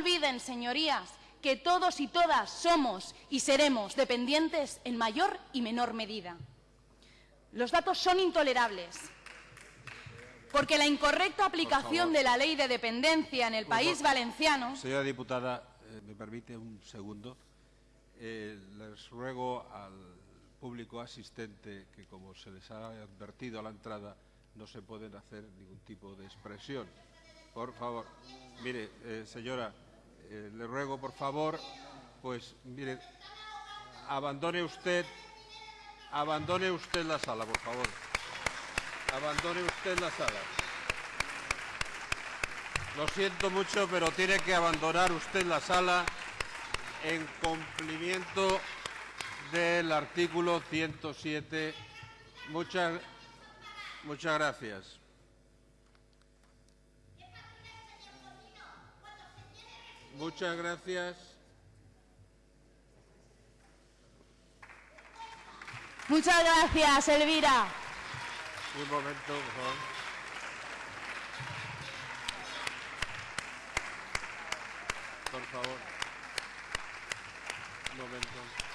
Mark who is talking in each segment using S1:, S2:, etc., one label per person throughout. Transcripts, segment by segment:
S1: olviden, señorías, que todos y todas somos y seremos dependientes en mayor y menor medida. Los datos son intolerables, porque la incorrecta aplicación de la ley de dependencia en el país valenciano...
S2: Señora diputada, eh, me permite un segundo. Eh, les ruego al público asistente que, como se les ha advertido a la entrada, no se pueden hacer ningún tipo de expresión. Por favor, mire, eh, señora, eh, le ruego, por favor, pues, mire, abandone usted, abandone usted la sala, por favor. Abandone usted la sala. Lo siento mucho, pero tiene que abandonar usted la sala en cumplimiento del artículo 107. Muchas, muchas gracias. Muchas gracias.
S1: Muchas gracias, Elvira.
S2: Un momento, por favor. Por favor. Un momento.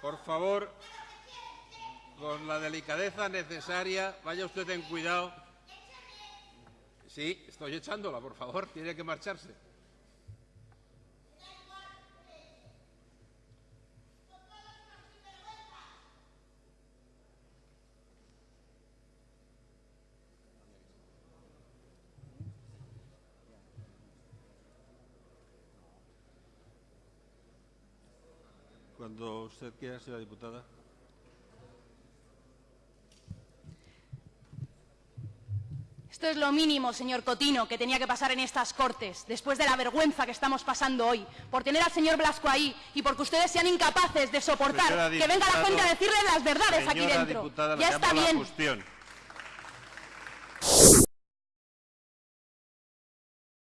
S2: Por favor, con la delicadeza necesaria, vaya usted ten cuidado. Sí, estoy echándola, por favor, tiene que marcharse. Cuando usted quiera, señora diputada.
S1: Esto es lo mínimo, señor Cotino, que tenía que pasar en estas Cortes, después de la vergüenza que estamos pasando hoy, por tener al señor Blasco ahí y porque ustedes sean incapaces de soportar que venga la gente a decirle las verdades aquí dentro.
S2: diputada,
S1: ya está bien.
S2: cuestión.